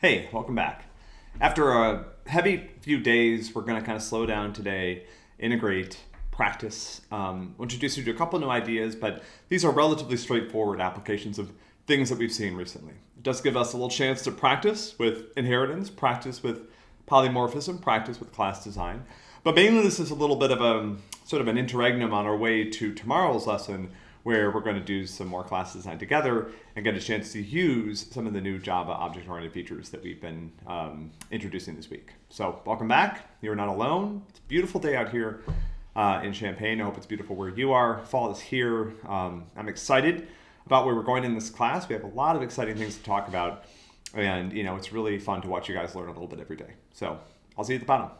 Hey, welcome back. After a heavy few days, we're going to kind of slow down today, integrate, practice. Um, introduce you to a couple new ideas, but these are relatively straightforward applications of things that we've seen recently. It does give us a little chance to practice with inheritance, practice with polymorphism, practice with class design. But mainly this is a little bit of a sort of an interregnum on our way to tomorrow's lesson where we're going to do some more class design together and get a chance to use some of the new Java object-oriented features that we've been um, introducing this week. So welcome back. You're not alone. It's a beautiful day out here uh, in Champaign. I hope it's beautiful where you are. Fall is here. Um, I'm excited about where we're going in this class. We have a lot of exciting things to talk about. And, you know, it's really fun to watch you guys learn a little bit every day. So I'll see you at the bottom.